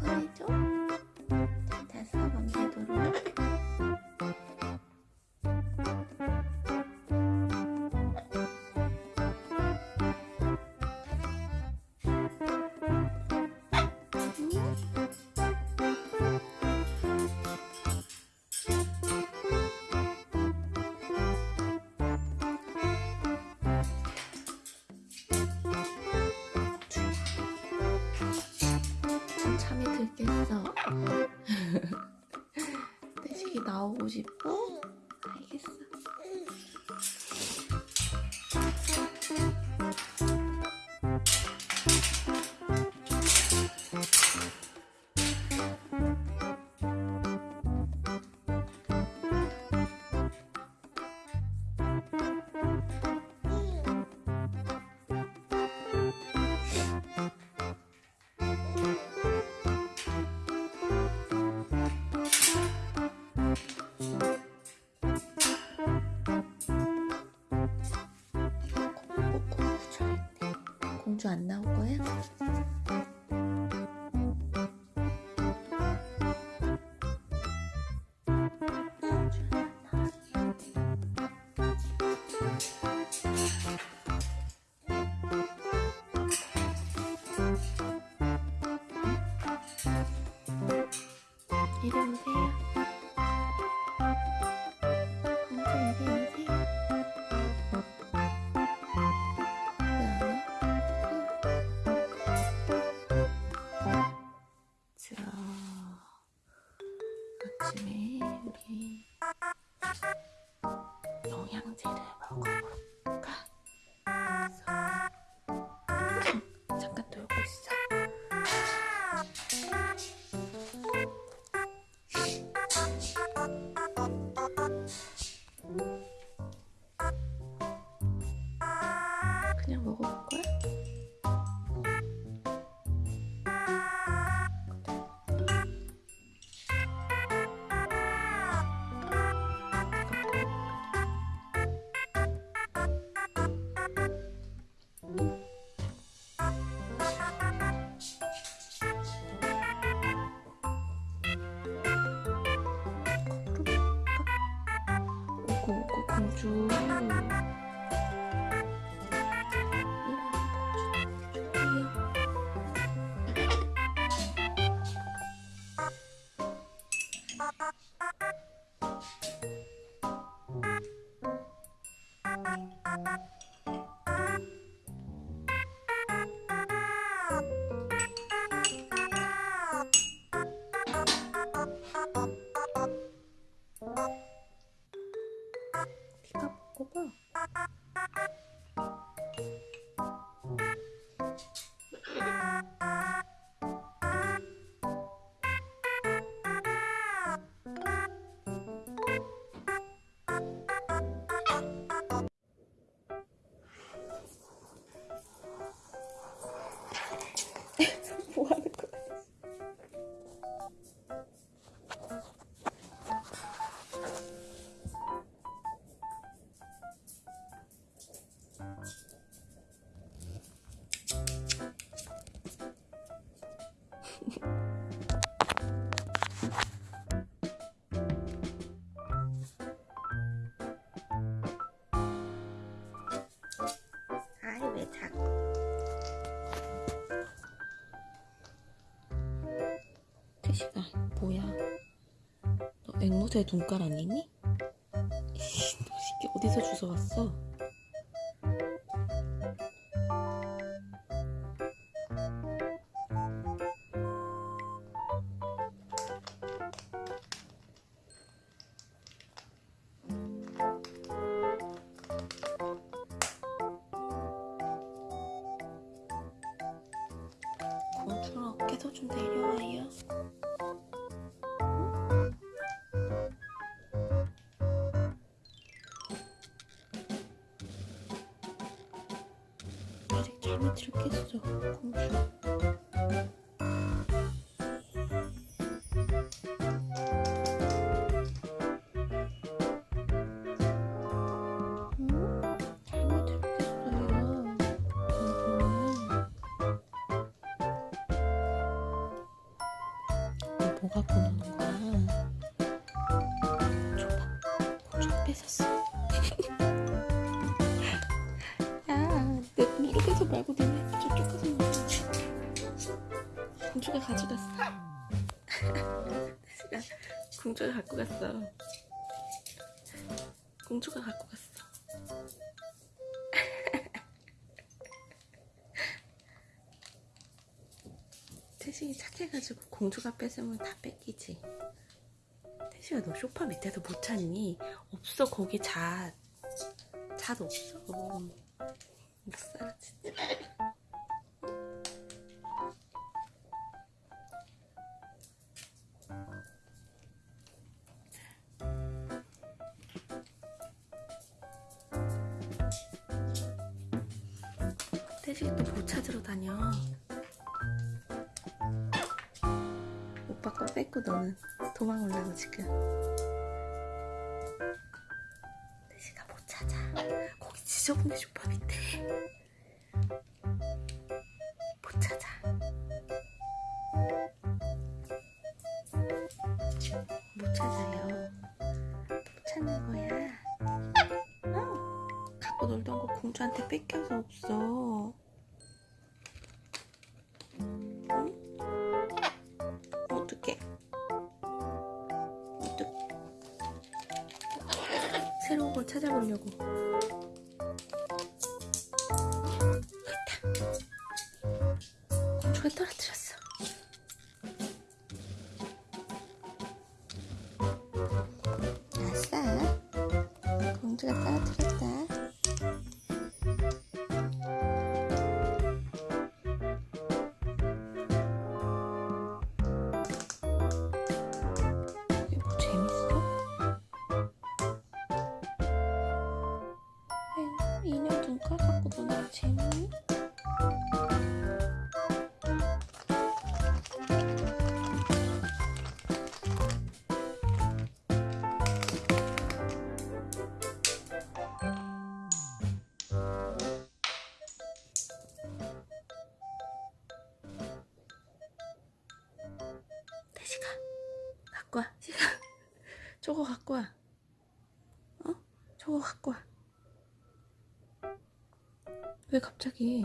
꺼내줘. 잘 타서 밤새도록. 들겠어. 태식이 나오고 싶어? 공주 안 나올 거야? 이리 오세요. read it real. 공주 먹어봐 뭐 하는 거야? 태식아 뭐야 너 앵무새 눈깔 아니니? 너 새끼 어디서 주워왔어? 공주랑 어깨도 좀 내려와요. 너 뭐가 보는 거야? 줘봐. 공주가 뺏었어. 야, 내 무릎에서 말고 니네 저쪽 가서 먹어. 공주가 가져갔어. 공주가 갖고 갔어. 공주가 갖고 갔어. 태식이 착해가지고 공주가 뺏으면 다 뺏기지. 태식아 너 소파 밑에서 못 찾니? 없어 거기 잣. 잣 없어. 못 살아 진짜. 태식이 또뭐 찾으러 다녀? 뺏고 너는 도망오려고 지금. 태식아 못 찾아. 거기 지저분해 소파 밑에. 못 찾아. 못 찾아요. 못 찾는 거야. 어. 갖고 놀던 거 공주한테 뺏겨서 없어. 찾아보려고. 있다. 공주가 떨어뜨렸어. 갖고 와. 시가 저거 갖고 와. 어? 저거 갖고 와. 왜 갑자기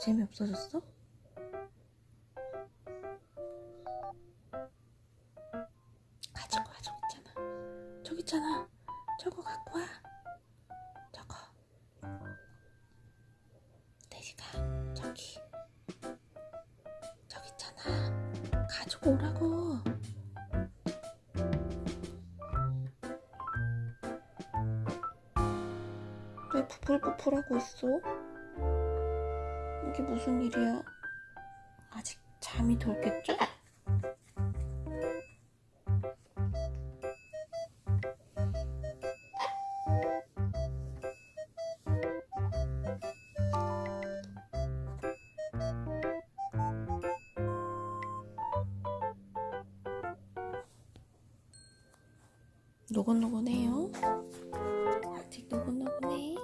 재미없어졌어? 가지고 와 저기 있잖아. 저기 있잖아. 저거 갖고 와. 저거. 대시가 저기 저기 있잖아. 가지고 오라고. 부풀부풀하고 있어? 이게 무슨 일이야? 아직 잠이 덜겠죠? 노곤노곤해요. 아직 노곤노곤해.